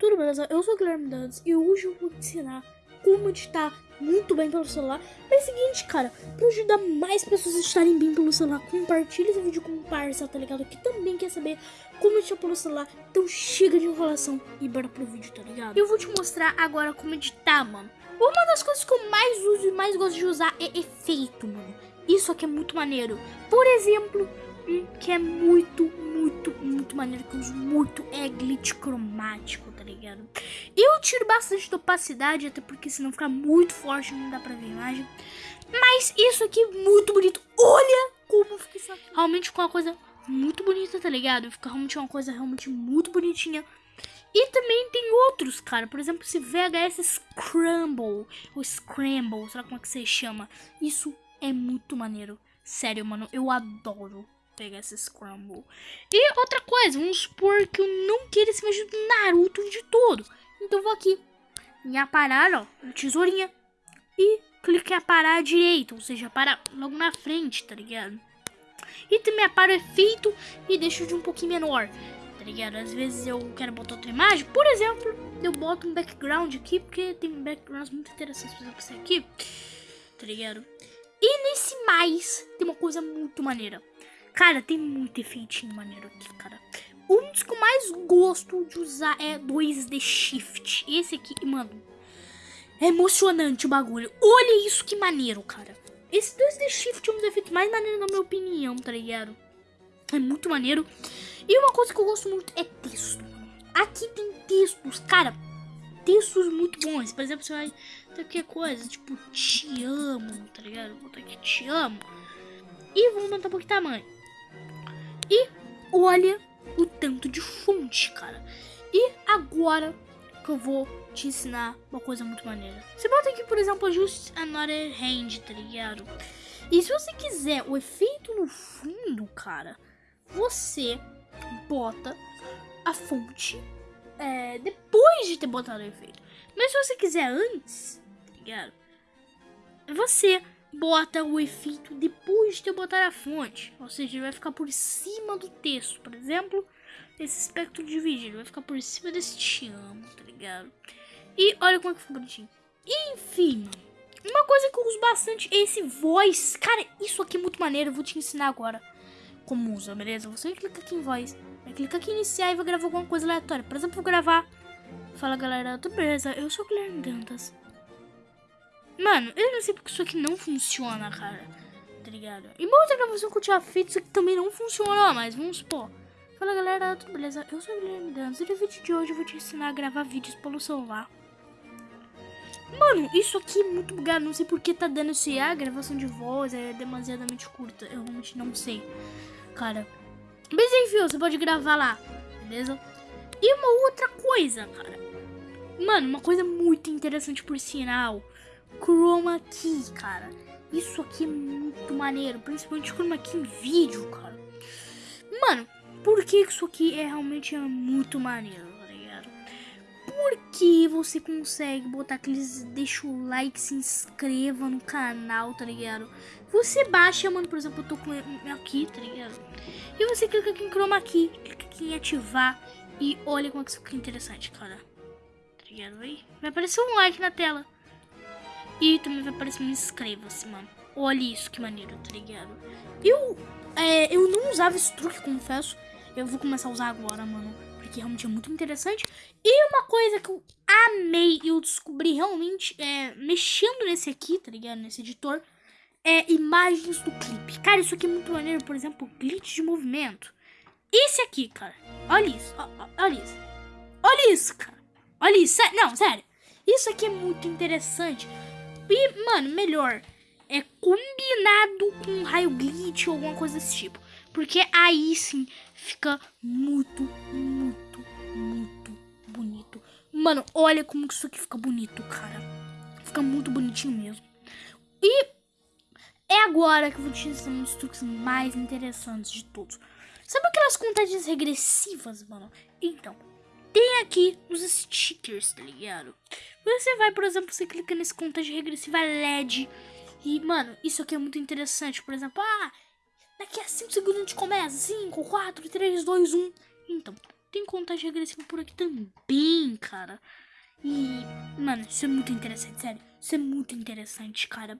Tudo beleza? Eu sou o Guilherme Dantas e hoje eu vou te ensinar como editar muito bem pelo celular. Mas é o seguinte, cara, pra ajudar mais pessoas a editarem bem pelo celular, compartilha esse vídeo com um parça, tá ligado? Que também quer saber como editar pelo celular. Então chega de enrolação e bora pro vídeo, tá ligado? Eu vou te mostrar agora como editar, mano. Uma das coisas que eu mais uso e mais gosto de usar é efeito, mano. Isso aqui é muito maneiro. Por exemplo, um que é muito maneiro, que eu uso muito, é glitch cromático, tá ligado? Eu tiro bastante de opacidade, até porque senão fica muito forte, não dá pra ver a imagem. Mas isso aqui é muito bonito. Olha como fica isso aqui. Realmente ficou uma coisa muito bonita, tá ligado? Fica realmente uma coisa realmente muito bonitinha. E também tem outros, cara. Por exemplo, esse VHS Scramble. Ou Scramble, sei lá como é que você chama. Isso é muito maneiro. Sério, mano, eu adoro pegar esse Scramble. E outra coisa, vamos supor que eu não queira esse mesmo Naruto de todo. Então vou aqui em aparar, ó, tesourinha. E clique em aparar direito, ou seja, para logo na frente, tá ligado? E também aparo efeito e deixo de um pouquinho menor, tá ligado? Às vezes eu quero botar outra imagem, por exemplo, eu boto um background aqui, porque tem backgrounds muito interessantes, por exemplo, esse aqui, tá ligado? E nesse mais, tem uma coisa muito maneira. Cara, tem muito efeitinho maneiro aqui, cara. Um dos que eu mais gosto de usar é 2D Shift. Esse aqui, mano, é emocionante o bagulho. Olha isso que maneiro, cara. Esse 2D Shift é um dos efeitos mais maneiros na minha opinião, tá ligado? É muito maneiro. E uma coisa que eu gosto muito é texto. Aqui tem textos, cara, textos muito bons. Por exemplo, você vai qualquer coisa, tipo, te amo, tá ligado? Vou botar aqui, te amo. E vamos botar um pouco de tamanho. E olha o tanto de fonte, cara. E agora que eu vou te ensinar uma coisa muito maneira. Você bota aqui, por exemplo, just another hand, tá ligado? E se você quiser o efeito no fundo, cara, você bota a fonte é, depois de ter botado o efeito. Mas se você quiser antes, tá ligado? Você bota o efeito depois de ter botado a fonte. Ou seja, vai ficar por cima do texto. Por exemplo, esse espectro dividido vai ficar por cima desse te amo, tá ligado? E olha como é que ficou bonitinho. Enfim, uma coisa que eu uso bastante é esse voice. Cara, isso aqui é muito maneiro, eu vou te ensinar agora como usa, beleza? Você clica aqui em voice, vai clicar aqui em iniciar e vai gravar alguma coisa aleatória. Por exemplo, vou gravar... Fala galera, tudo beleza? Eu sou o Guilherme Dantas. Mano, eu não sei porque isso aqui não funciona, cara. Tá ligado? E uma outra gravação que eu tinha feito, isso aqui também não funcionou, mas vamos supor. Fala galera, tudo beleza? Eu sou o Guilherme Dantas e no vídeo de hoje eu vou te ensinar a gravar vídeos pelo celular. Mano, isso aqui é muito bugado, não sei porque tá dando esse a gravação de voz é demasiadamente curta, eu realmente não sei, cara. Mas enfim, você pode gravar lá, beleza? E uma outra coisa, cara. Mano, uma coisa muito interessante por sinal chroma key, cara. Isso aqui é muito maneiro, principalmente chroma key em vídeo, cara. Mano, por que isso aqui é realmente muito maneiro, tá ligado? Porque você consegue botar aqueles... Deixa o like, se inscreva no canal, tá ligado? Você baixa, mano, por exemplo, eu tô com aqui, tá ligado? E você clica aqui em chroma key, clica aqui em ativar e olha como é que isso fica interessante, cara. Tá ligado aí? Vai aparecer um like na tela. E também vai aparecer um inscreva-se, mano. Olha isso, que maneiro, tá ligado? Eu, é, eu não usava esse truque, confesso. Eu vou começar a usar agora, mano. Porque realmente é muito interessante. E uma coisa que eu amei e eu descobri realmente é, mexendo nesse aqui, tá ligado? Nesse editor. É imagens do clipe. Cara, isso aqui é muito maneiro. Por exemplo, glitch de movimento. Esse aqui, cara. Olha isso. Olha isso. Olha isso, cara. Olha isso. Não, sério. Isso aqui é muito interessante. E, mano, melhor é combinado com raio glitch ou alguma coisa desse tipo. Porque aí sim fica muito, muito, muito bonito. Mano, olha como isso aqui fica bonito, cara. Fica muito bonitinho mesmo. E é agora que eu vou te ensinar um dos truques mais interessantes de todos. Sabe aquelas contagens regressivas, mano? Então, tem aqui os stickers, tá ligado? Você vai, por exemplo, você clica nesse contagem regressiva LED. E, mano, isso aqui é muito interessante. Por exemplo, ah, daqui a 5 segundos a gente começa. 5, 4, 3, 2, 1. Então, tem contagem regressiva por aqui também, cara. E, mano, isso é muito interessante, sério. Isso é muito interessante, cara.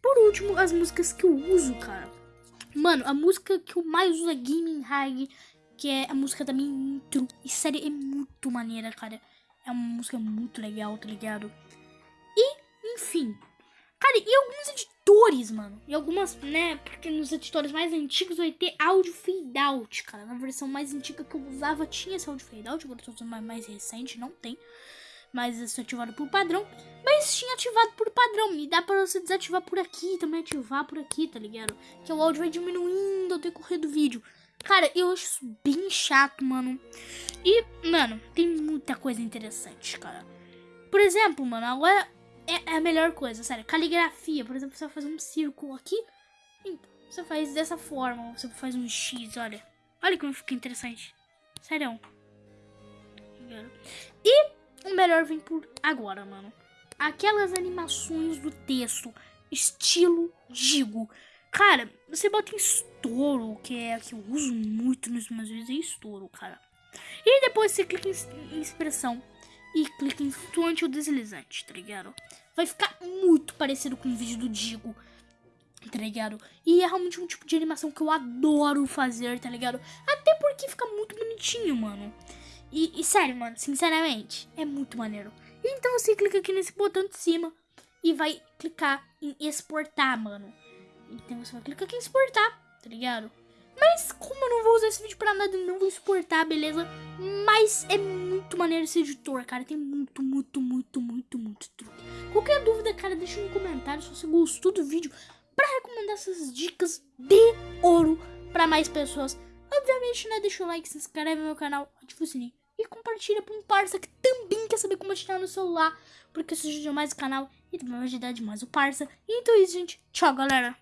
Por último, as músicas que eu uso, cara. Mano, a música que eu mais uso é Gaming High, que é a música da minha intro. E sério, é muito maneira, cara. É uma música muito legal, tá ligado? E, enfim. Cara, e alguns editores, mano. E algumas, né? Porque nos editores mais antigos vai ter áudio fade out, cara. Na versão mais antiga que eu usava tinha esse áudio fade out. Agora eu tô usando mais, mais recente, não tem. Mas isso é ativado por padrão. Mas tinha ativado por padrão. E dá pra você desativar por aqui, também ativar por aqui, tá ligado? Que o áudio vai diminuindo ao decorrer do vídeo. Cara, eu acho isso bem chato, mano. E, mano, tem muita coisa interessante, cara. Por exemplo, mano, agora é, é a melhor coisa, sério. Caligrafia, por exemplo, você vai fazer um círculo aqui. Então, você faz dessa forma. Você faz um X, olha. Olha como fica interessante. Sério. E o melhor vem por agora, mano. Aquelas animações do texto, estilo Digo. Cara, você bota em estouro, que é que eu uso muito nos meus vídeos, é estouro, cara. E depois você clica em, expressão e clica em flutuante ou deslizante, tá ligado? Vai ficar muito parecido com o vídeo do Digo, tá ligado? E é realmente um tipo de animação que eu adoro fazer, tá ligado? Até porque fica muito bonitinho, mano. E, e sério, mano, sinceramente, é muito maneiro. Então você clica aqui nesse botão de cima e vai clicar em exportar, mano. Então você vai clicar aqui em exportar, tá ligado? Mas como eu não vou usar esse vídeo pra nada, não vou exportar, beleza? Mas é muito maneiro esse editor, cara. Tem muito, muito, muito, muito, muito truque. Qualquer dúvida, cara, deixa no comentário se você gostou do vídeo pra recomendar essas dicas de ouro pra mais pessoas. Obviamente, né? Deixa o like, se inscreve no meu canal, ativa o sininho e compartilha pra um parça que também quer saber como editar no celular, porque isso ajuda mais o canal e também vai ajudar demais o parça. Então é isso, gente. Tchau, galera!